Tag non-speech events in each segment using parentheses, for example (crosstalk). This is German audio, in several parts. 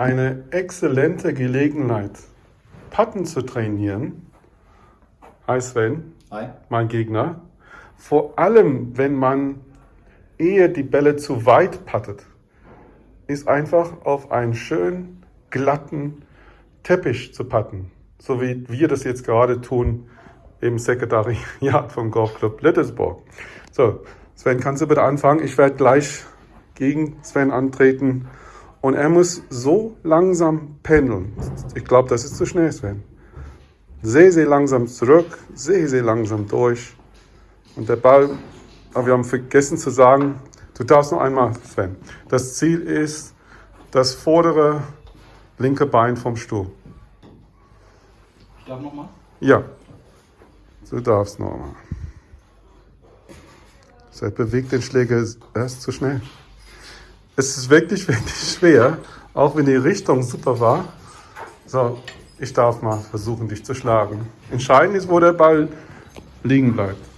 eine exzellente Gelegenheit, Patten zu trainieren. Hi Sven, Hi. mein Gegner. Vor allem, wenn man eher die Bälle zu weit pattet, ist einfach auf einen schönen, glatten Teppich zu patten. So wie wir das jetzt gerade tun im Sekretariat vom Golfclub Littersburg. So, Sven, kannst du bitte anfangen? Ich werde gleich gegen Sven antreten und er muss so langsam pendeln. Ich glaube, das ist zu schnell, Sven. Sehr, sehr langsam zurück, sehr, sehr langsam durch. Und der Ball, aber wir haben vergessen zu sagen, du darfst noch einmal, Sven. Das Ziel ist das vordere linke Bein vom Stuhl. Ich darf nochmal? Ja, du darfst noch einmal. Seit bewegt den Schläger erst zu schnell. Es ist wirklich, (laughs) wirklich schwer, auch wenn die Richtung super war. So, ich darf mal versuchen, dich zu schlagen. Entscheidend ist, wo der Ball liegen bleibt.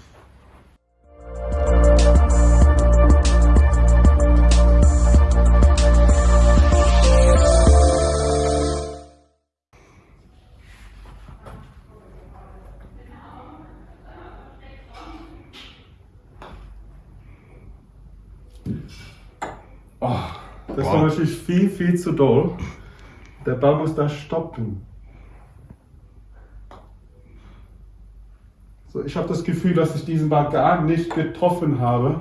Oh, das war natürlich viel, viel zu doll. Der Ball muss da stoppen. So, ich habe das Gefühl, dass ich diesen Ball gar nicht getroffen habe.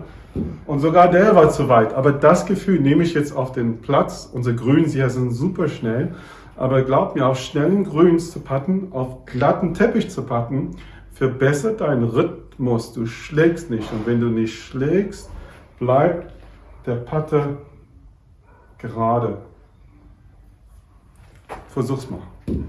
Und sogar der war zu weit. Aber das Gefühl nehme ich jetzt auf den Platz. Unsere Grüns hier sind super schnell. Aber glaub mir, auf schnellen Grüns zu patten, auf glatten Teppich zu patten, verbessert deinen Rhythmus. Du schlägst nicht. Und wenn du nicht schlägst, bleibt der Patte gerade. Versuch's mal.